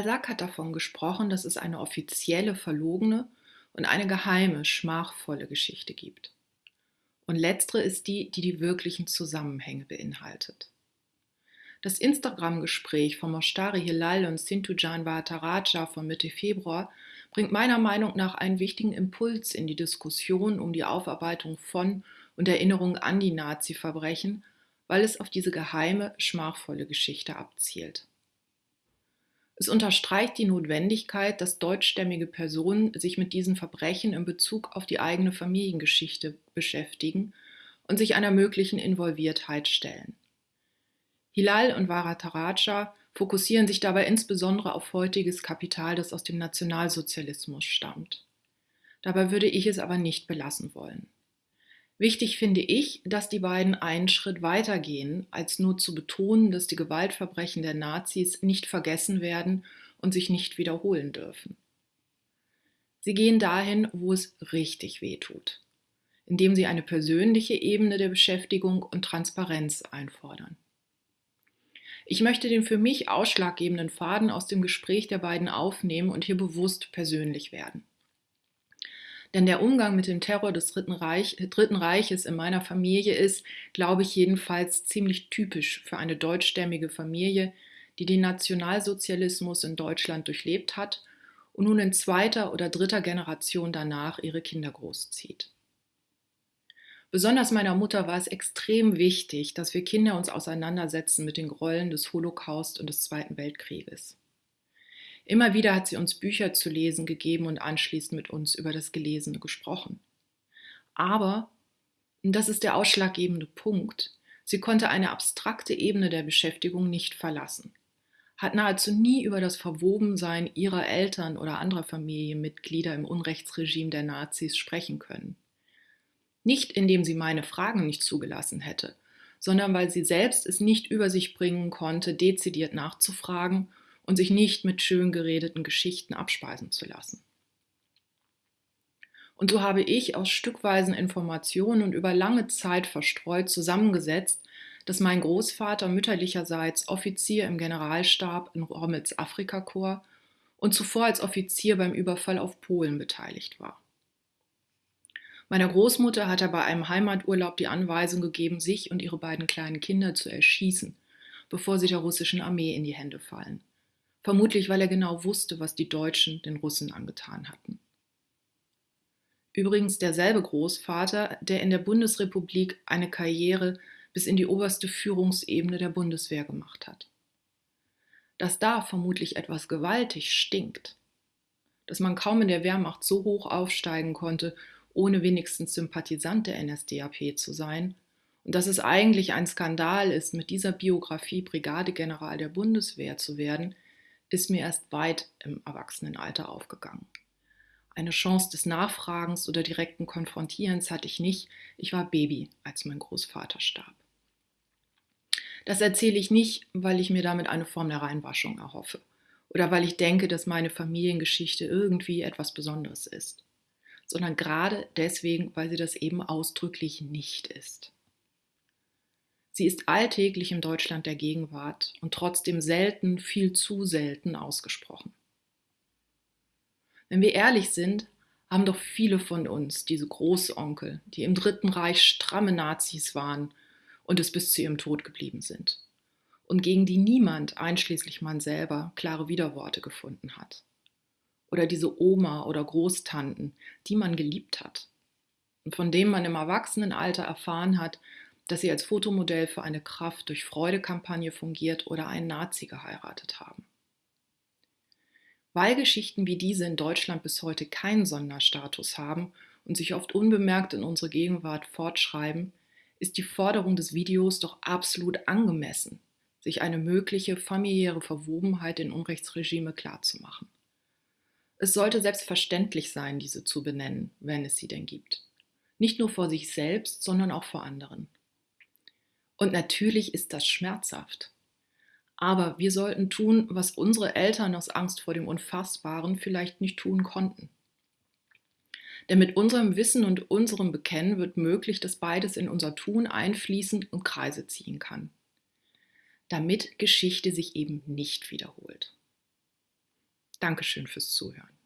Balzac hat davon gesprochen, dass es eine offizielle, verlogene und eine geheime, schmachvolle Geschichte gibt. Und letztere ist die, die die wirklichen Zusammenhänge beinhaltet. Das Instagram-Gespräch von Moshtari Hilal und Sintujan Vahataraja von Mitte Februar bringt meiner Meinung nach einen wichtigen Impuls in die Diskussion um die Aufarbeitung von und Erinnerung an die Nazi-Verbrechen, weil es auf diese geheime, schmachvolle Geschichte abzielt. Es unterstreicht die Notwendigkeit, dass deutschstämmige Personen sich mit diesen Verbrechen in Bezug auf die eigene Familiengeschichte beschäftigen und sich einer möglichen Involviertheit stellen. Hilal und Varataraja fokussieren sich dabei insbesondere auf heutiges Kapital, das aus dem Nationalsozialismus stammt. Dabei würde ich es aber nicht belassen wollen. Wichtig finde ich, dass die beiden einen Schritt weiter gehen, als nur zu betonen, dass die Gewaltverbrechen der Nazis nicht vergessen werden und sich nicht wiederholen dürfen. Sie gehen dahin, wo es richtig weh tut, indem sie eine persönliche Ebene der Beschäftigung und Transparenz einfordern. Ich möchte den für mich ausschlaggebenden Faden aus dem Gespräch der beiden aufnehmen und hier bewusst persönlich werden. Denn der Umgang mit dem Terror des Dritten, Reich, Dritten Reiches in meiner Familie ist, glaube ich jedenfalls, ziemlich typisch für eine deutschstämmige Familie, die den Nationalsozialismus in Deutschland durchlebt hat und nun in zweiter oder dritter Generation danach ihre Kinder großzieht. Besonders meiner Mutter war es extrem wichtig, dass wir Kinder uns auseinandersetzen mit den Gräueln des Holocaust und des Zweiten Weltkrieges. Immer wieder hat sie uns Bücher zu lesen gegeben und anschließend mit uns über das Gelesene gesprochen. Aber, und das ist der ausschlaggebende Punkt, sie konnte eine abstrakte Ebene der Beschäftigung nicht verlassen, hat nahezu nie über das Verwobensein ihrer Eltern oder anderer Familienmitglieder im Unrechtsregime der Nazis sprechen können. Nicht indem sie meine Fragen nicht zugelassen hätte, sondern weil sie selbst es nicht über sich bringen konnte, dezidiert nachzufragen und sich nicht mit schön geredeten Geschichten abspeisen zu lassen. Und so habe ich aus stückweisen Informationen und über lange Zeit verstreut zusammengesetzt, dass mein Großvater mütterlicherseits Offizier im Generalstab in Rommels Afrikakorps und zuvor als Offizier beim Überfall auf Polen beteiligt war. Meiner Großmutter hat er bei einem Heimaturlaub die Anweisung gegeben, sich und ihre beiden kleinen Kinder zu erschießen, bevor sie der russischen Armee in die Hände fallen vermutlich weil er genau wusste, was die Deutschen den Russen angetan hatten. Übrigens derselbe Großvater, der in der Bundesrepublik eine Karriere bis in die oberste Führungsebene der Bundeswehr gemacht hat. Dass da vermutlich etwas gewaltig stinkt, dass man kaum in der Wehrmacht so hoch aufsteigen konnte, ohne wenigstens Sympathisant der NSDAP zu sein, und dass es eigentlich ein Skandal ist, mit dieser Biografie Brigadegeneral der Bundeswehr zu werden, ist mir erst weit im Erwachsenenalter aufgegangen. Eine Chance des Nachfragens oder direkten Konfrontierens hatte ich nicht. Ich war Baby, als mein Großvater starb. Das erzähle ich nicht, weil ich mir damit eine Form der Reinwaschung erhoffe oder weil ich denke, dass meine Familiengeschichte irgendwie etwas Besonderes ist, sondern gerade deswegen, weil sie das eben ausdrücklich nicht ist. Sie ist alltäglich im Deutschland der Gegenwart und trotzdem selten, viel zu selten ausgesprochen. Wenn wir ehrlich sind, haben doch viele von uns diese Großonkel, die im Dritten Reich stramme Nazis waren und es bis zu ihrem Tod geblieben sind und gegen die niemand, einschließlich man selber, klare Widerworte gefunden hat. Oder diese Oma oder Großtanten, die man geliebt hat und von denen man im Erwachsenenalter erfahren hat, dass sie als Fotomodell für eine Kraft durch Freude-Kampagne fungiert oder einen Nazi geheiratet haben. Weil Geschichten wie diese in Deutschland bis heute keinen Sonderstatus haben und sich oft unbemerkt in unsere Gegenwart fortschreiben, ist die Forderung des Videos doch absolut angemessen, sich eine mögliche familiäre Verwobenheit in Unrechtsregime klarzumachen. Es sollte selbstverständlich sein, diese zu benennen, wenn es sie denn gibt. Nicht nur vor sich selbst, sondern auch vor anderen. Und natürlich ist das schmerzhaft. Aber wir sollten tun, was unsere Eltern aus Angst vor dem Unfassbaren vielleicht nicht tun konnten. Denn mit unserem Wissen und unserem Bekennen wird möglich, dass beides in unser Tun einfließen und Kreise ziehen kann. Damit Geschichte sich eben nicht wiederholt. Dankeschön fürs Zuhören.